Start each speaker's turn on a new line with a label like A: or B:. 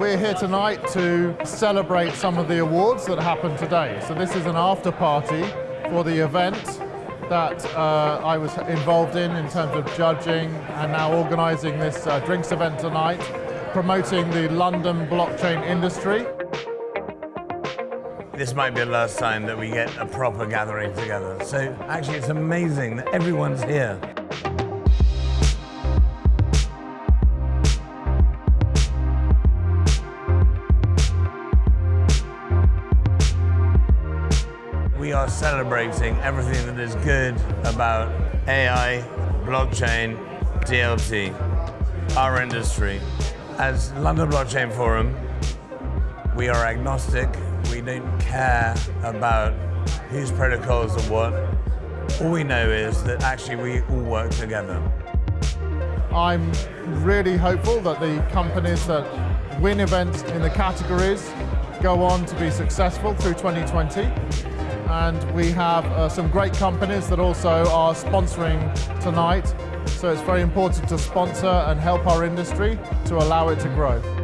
A: We're here tonight to celebrate some of the awards that happened today. So this is an after party for the event that uh, I was involved in in terms of judging and now organising this uh, drinks event tonight, promoting the London blockchain industry.
B: This might be the last time that we get a proper gathering together. So actually it's amazing that everyone's here. We are celebrating everything that is good about AI, blockchain, DLT, our industry. As London Blockchain Forum, we are agnostic. We don't care about whose protocols are what. All we know is that actually we all work together.
A: I'm really hopeful that the companies that win events in the categories go on to be successful through 2020. And we have uh, some great companies that also are sponsoring tonight. So it's very important to sponsor and help our industry to allow it to grow.